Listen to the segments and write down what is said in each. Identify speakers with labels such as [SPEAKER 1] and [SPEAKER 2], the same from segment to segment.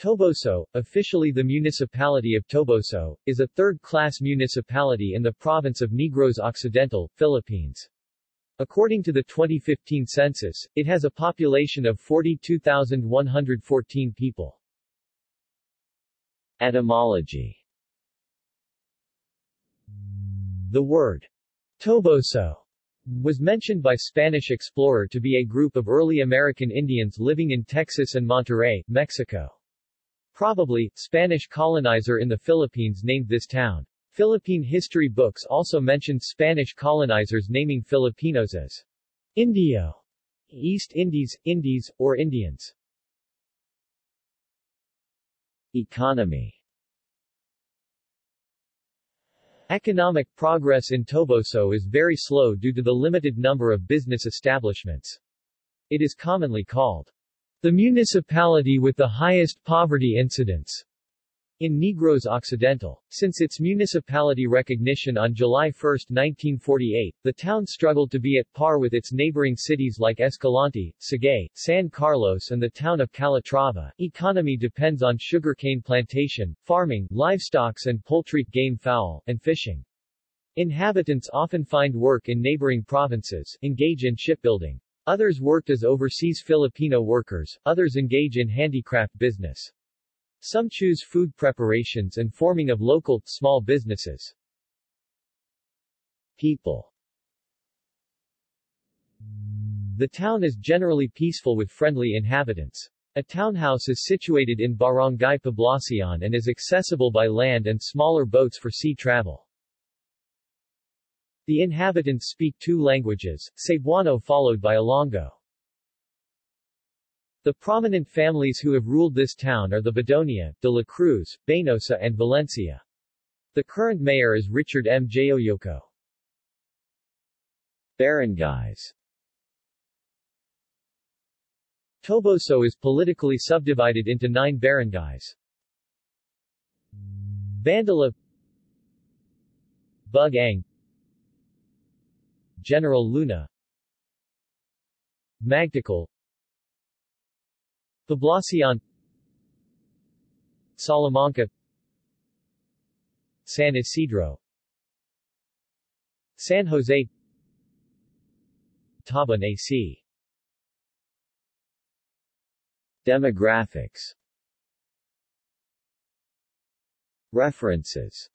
[SPEAKER 1] Toboso, officially the municipality of Toboso, is a third-class municipality in the province of Negros Occidental, Philippines. According to the 2015 census, it has a population of 42,114 people. Etymology The word Toboso was mentioned by Spanish explorer to be a group of early American Indians living in Texas and Monterrey, Mexico. Probably, Spanish colonizer in the Philippines named this town. Philippine history books also mentioned Spanish colonizers naming Filipinos as Indio, East Indies, Indies, or Indians. Economy Economic progress in Toboso is very slow due to the limited number of business establishments. It is commonly called the municipality with the highest poverty incidence in Negros Occidental. Since its municipality recognition on July 1, 1948, the town struggled to be at par with its neighboring cities like Escalante, Sagay, San Carlos and the town of Calatrava. Economy depends on sugarcane plantation, farming, livestocks and poultry, game fowl, and fishing. Inhabitants often find work in neighboring provinces, engage in shipbuilding, Others worked as overseas Filipino workers, others engage in handicraft business. Some choose food preparations and forming of local, small businesses. People The town is generally peaceful with friendly inhabitants. A townhouse is situated in Barangay Poblacion and is accessible by land and smaller boats for sea travel. The inhabitants speak two languages, Cebuano followed by Ilonggo. The prominent families who have ruled this town are the Bedonia, de la Cruz, Baynosa and Valencia. The current mayor is Richard M. Jaojoco. Barangays Toboso is politically subdivided into nine barangays. Bandila Bug-ang General Luna. Magticol Poblacion. Salamanca. San Isidro. San Jose. Tabun-ac Demographics. References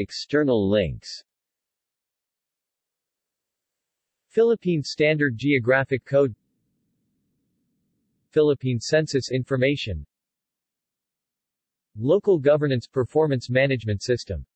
[SPEAKER 1] External links. Philippine Standard Geographic Code. Philippine Census Information. Local Governance Performance Management System